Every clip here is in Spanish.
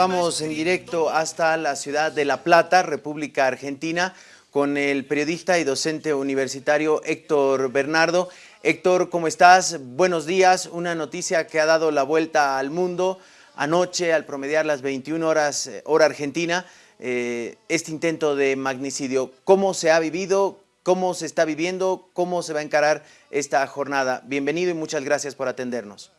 vamos en directo hasta la ciudad de La Plata, República Argentina, con el periodista y docente universitario Héctor Bernardo. Héctor, ¿cómo estás? Buenos días. Una noticia que ha dado la vuelta al mundo anoche al promediar las 21 horas eh, hora argentina, eh, este intento de magnicidio. ¿Cómo se ha vivido? ¿Cómo se está viviendo? ¿Cómo se va a encarar esta jornada? Bienvenido y muchas gracias por atendernos.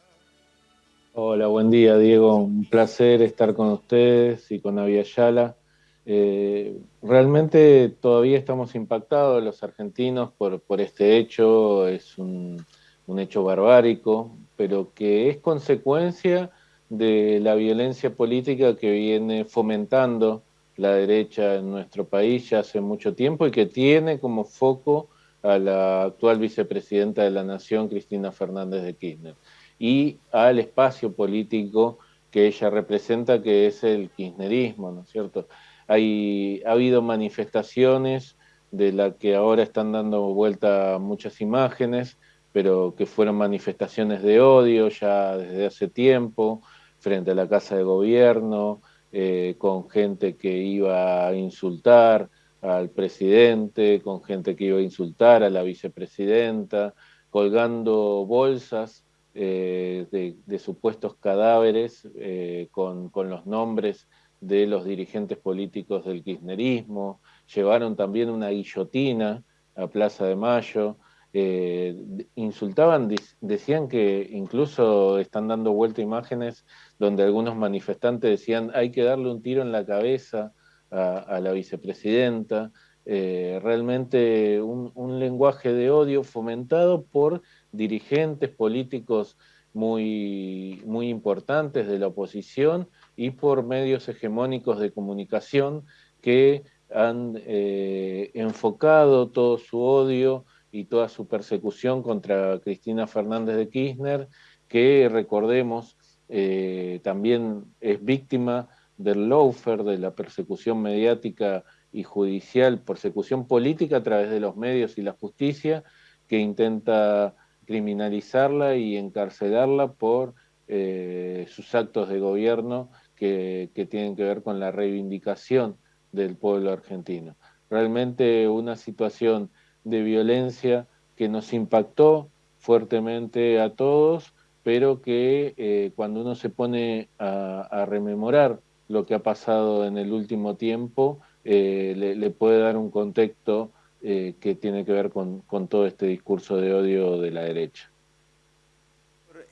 Hola, buen día Diego, un placer estar con ustedes y con Aviala. Eh, realmente todavía estamos impactados los argentinos por, por este hecho, es un, un, hecho barbárico, pero que es consecuencia de la violencia política que viene fomentando la derecha en nuestro país ya hace mucho tiempo y que tiene como foco a la actual vicepresidenta de la Nación, Cristina Fernández de Kirchner y al espacio político que ella representa, que es el kirchnerismo, ¿no es cierto? Hay, ha habido manifestaciones de las que ahora están dando vuelta muchas imágenes, pero que fueron manifestaciones de odio ya desde hace tiempo, frente a la Casa de Gobierno, eh, con gente que iba a insultar al presidente, con gente que iba a insultar a la vicepresidenta, colgando bolsas eh, de, supuestos cadáveres eh, con, los nombres de los dirigentes políticos del kirchnerismo, llevaron también una guillotina a Plaza de Mayo, eh, insultaban, decían que incluso están dando vuelta imágenes donde algunos manifestantes decían hay que darle un tiro en la cabeza a, la vicepresidenta, realmente un lenguaje de odio fomentado por dirigentes políticos muy, muy importantes de la oposición y por medios hegemónicos de comunicación que han eh, enfocado todo su odio y toda su persecución contra Cristina Fernández de Kirchner, que recordemos eh, también es víctima del lawfare, de la persecución mediática y judicial, persecución política a través de los medios y la justicia, que intenta criminalizarla y encarcelarla por eh, sus actos de gobierno que, tienen que ver con la reivindicación del pueblo argentino. Realmente una situación de violencia que nos impactó fuertemente a todos, pero que eh, cuando uno se pone a, rememorar lo que ha pasado en el último tiempo, eh, le, puede dar un contexto eh, que tiene que ver con, todo este discurso de odio de la derecha.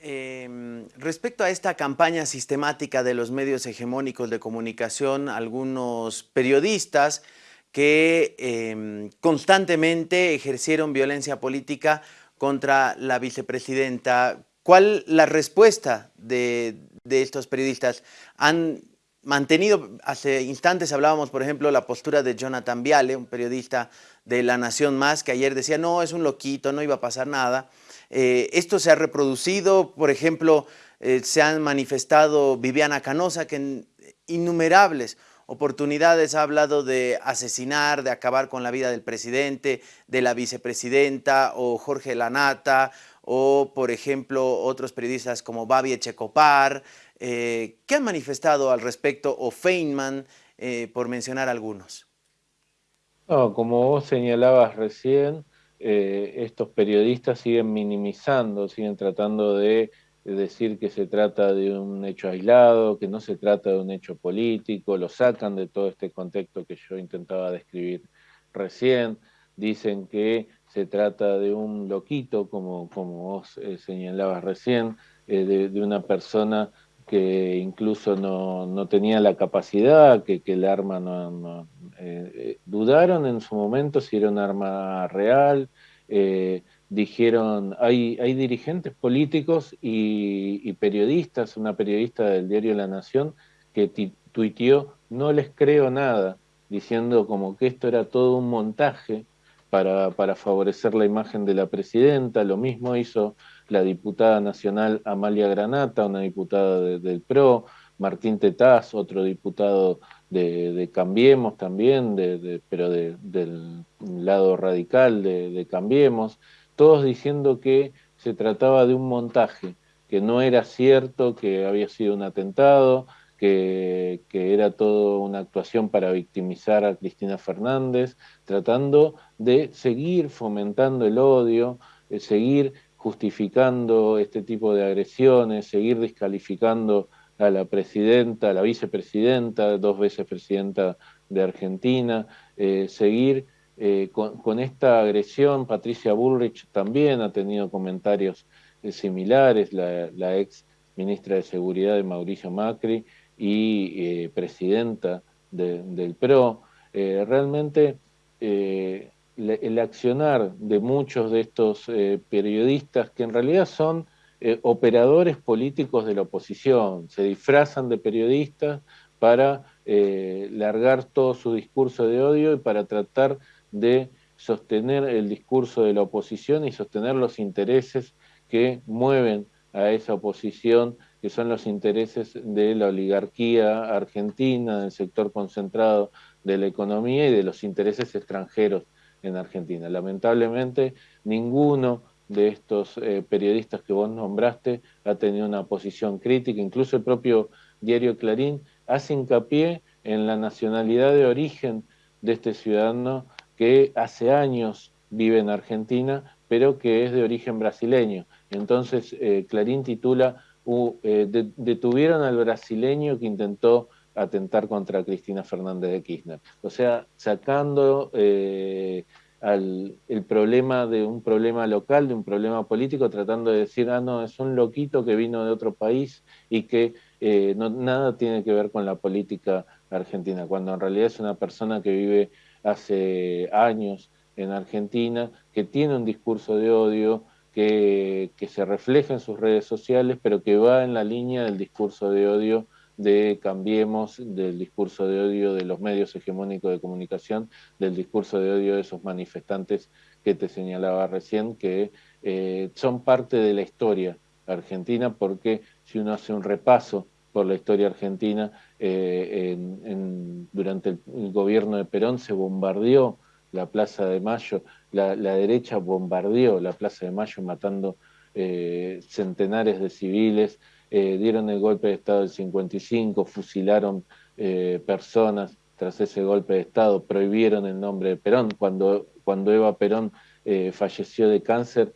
Em, respecto a esta campaña sistemática de los medios hegemónicos de comunicación, algunos periodistas que em, constantemente ejercieron violencia política contra la vicepresidenta. ¿Cuál la respuesta de, de estos periodistas? ¿Han mantenido, hace instantes hablábamos, por ejemplo, la postura de Jonathan Viale, un periodista de La Nación Más, que ayer decía, no, es un loquito, no iba a pasar nada. Eh, esto se ha reproducido, por ejemplo, eh, se han manifestado Viviana Canosa, que en innumerables oportunidades ha hablado de asesinar, de acabar con la vida del presidente, de la vicepresidenta, o Jorge Lanata, o, por ejemplo, otros periodistas como Babi Echecopar, eh, ¿Qué han manifestado al respecto o Feynman, eh, por mencionar algunos? como vos señalabas recién, eh, estos periodistas siguen minimizando, siguen tratando de, decir que se trata de un hecho aislado, que no se trata de un hecho político, lo sacan de todo este contexto que yo intentaba describir recién, dicen que se trata de un loquito, como, como vos señalabas recién, de, una persona que incluso no, tenía la capacidad, que, el arma no... Eh, eh, dudaron en su momento si era un arma real, eh, dijeron, hay, hay dirigentes políticos y, periodistas, una periodista del diario La Nación, que tuiteó, no les creo nada, diciendo como que esto era todo un montaje para, para favorecer la imagen de la presidenta, lo mismo hizo la diputada nacional Amalia Granata, una diputada del PRO, Martín Tetaz, otro diputado de, Cambiemos también, pero del lado radical de, Cambiemos, todos diciendo que se trataba de un montaje, que no era cierto, que había sido un atentado, que, era todo una actuación para victimizar a Cristina Fernández, tratando de seguir fomentando el odio, de seguir justificando este tipo de agresiones, seguir descalificando a la presidenta, a la vicepresidenta, dos veces presidenta de Argentina, eh, seguir eh, con, esta agresión. Patricia Bullrich también ha tenido comentarios eh, similares, la, ex ministra de Seguridad de Mauricio Macri y presidenta del PRO. realmente el accionar de muchos de estos periodistas, que en realidad son operadores políticos de la oposición, se disfrazan de periodistas para eh, largar todo su discurso de odio y para tratar de sostener el discurso de la oposición y sostener los intereses que mueven a esa oposición, que son los intereses de la oligarquía argentina, del sector concentrado de la economía y de los intereses extranjeros en Argentina. Lamentablemente, ninguno de estos eh, periodistas que vos nombraste ha tenido una posición crítica, incluso el propio diario Clarín hace hincapié en la nacionalidad de origen de este ciudadano que hace años vive en Argentina, pero que es de origen brasileño. Entonces, eh, Clarín titula, eh, detuvieron al brasileño que intentó atentar contra Cristina Fernández de Kirchner. O sea, sacando eh, el problema de un problema local, de un problema político, tratando de decir, ah, no, es un loquito que vino de otro país y que eh, nada tiene que ver con la política argentina, cuando en realidad es una persona que vive hace años en Argentina, que tiene un discurso de odio, que, que se refleja en sus redes sociales, pero que va en la línea del discurso de odio de Cambiemos, del discurso de odio de los medios hegemónicos de comunicación, del discurso de odio de esos manifestantes que te señalaba recién, que eh, son parte de la historia argentina, porque si uno hace un repaso por la historia argentina, eh, durante el, gobierno de Perón se bombardeó la Plaza de Mayo, la, derecha bombardeó la Plaza de Mayo matando eh, centenares de civiles, eh, dieron el golpe de Estado del 55, fusilaron eh, personas tras ese golpe de Estado, prohibieron el nombre de Perón. Cuando, cuando Eva Perón eh, falleció de cáncer,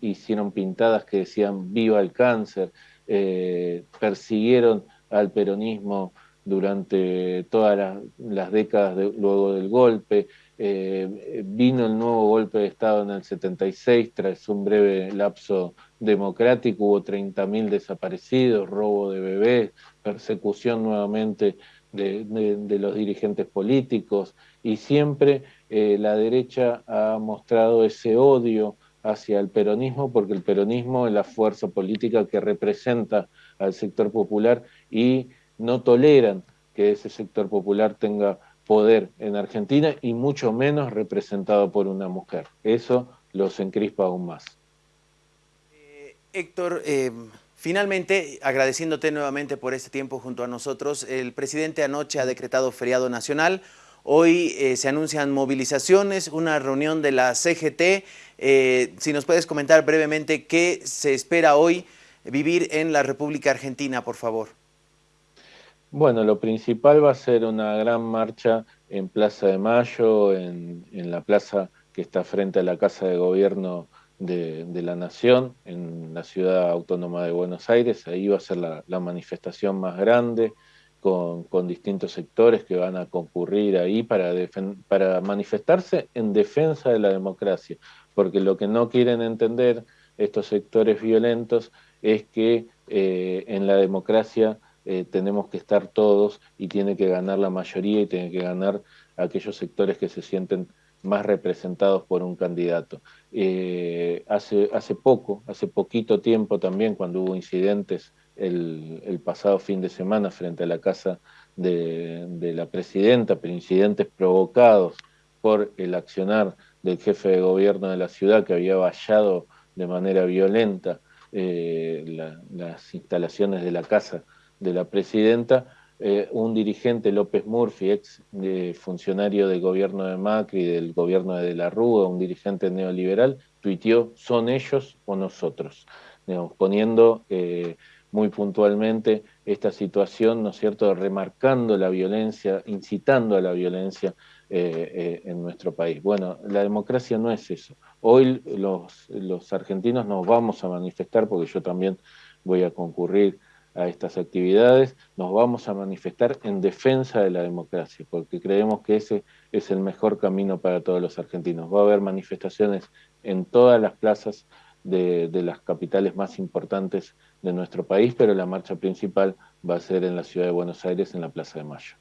hicieron pintadas que decían viva el cáncer, persiguieron al peronismo durante todas las, décadas luego del golpe, eh, vino el nuevo golpe de Estado en el 76 tras un breve lapso democrático, hubo 30.000 desaparecidos, robo de bebés, persecución nuevamente de, los dirigentes políticos y siempre eh, la derecha ha mostrado ese odio hacia el peronismo porque el peronismo es la fuerza política que representa al sector popular y no toleran que ese sector popular tenga poder en Argentina y mucho menos representado por una mujer. Eso los encrispa aún más. Eh, Héctor, eh, finalmente, agradeciéndote nuevamente por este tiempo junto a nosotros, el presidente anoche ha decretado feriado nacional. Hoy eh, se anuncian movilizaciones, una reunión de la CGT. si nos puedes comentar brevemente qué se espera hoy vivir en la República Argentina, por favor. Bueno, lo principal va a ser una gran marcha en Plaza de Mayo, en, la plaza que está frente a la Casa de Gobierno de, la Nación, en la ciudad autónoma de Buenos Aires. Ahí va a ser la, manifestación más grande, con, distintos sectores que van a concurrir ahí para, manifestarse en defensa de la democracia, porque lo que no quieren entender estos sectores violentos es que eh, en la democracia eh, tenemos que estar todos y tiene que ganar la mayoría y tiene que ganar aquellos sectores que se sienten más representados por un candidato. Eh, hace, hace poco, hace poquito tiempo también, cuando hubo incidentes el, pasado fin de semana frente a la casa de, la presidenta, pero incidentes provocados por el accionar del jefe de gobierno de la ciudad que había vallado de manera violenta eh, las instalaciones de la casa de la presidenta, eh, un dirigente, López Murphy, ex eh, funcionario del gobierno de Macri, del gobierno de, de la Rúa, un dirigente neoliberal, tuiteó, son ellos o nosotros, poniendo eh, muy puntualmente esta situación, ¿no es cierto?, remarcando la violencia, incitando a la violencia en nuestro país. Bueno, la democracia no es eso. Hoy los, los argentinos nos vamos a manifestar, porque yo también voy a concurrir a estas actividades, nos vamos a manifestar en defensa de la democracia, porque creemos que ese es el mejor camino para todos los argentinos. Va a haber manifestaciones en todas las plazas de, las capitales más importantes de nuestro país, pero la marcha principal va a ser en la ciudad de Buenos Aires, en la Plaza de Mayo.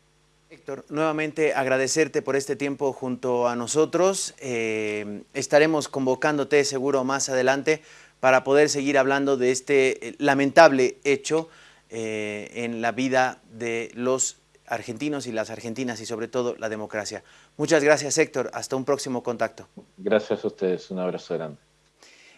Héctor, nuevamente agradecerte por este tiempo junto a nosotros. Eh, estaremos convocándote seguro más adelante para poder seguir hablando de este eh, lamentable hecho eh, en la vida de los argentinos y las argentinas y sobre todo la democracia. Muchas gracias Héctor, hasta un próximo contacto. Gracias a ustedes, un abrazo grande.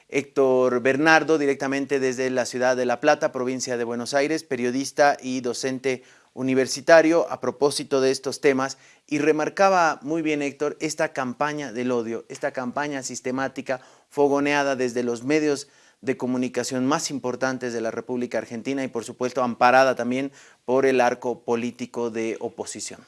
Héctor Bernardo, directamente desde la ciudad de La Plata, provincia de Buenos Aires, periodista y docente universitario a propósito de estos temas y remarcaba muy bien Héctor esta campaña del odio, esta campaña sistemática fogoneada desde los medios de comunicación más importantes de la República Argentina y por supuesto amparada también por el arco político de oposición.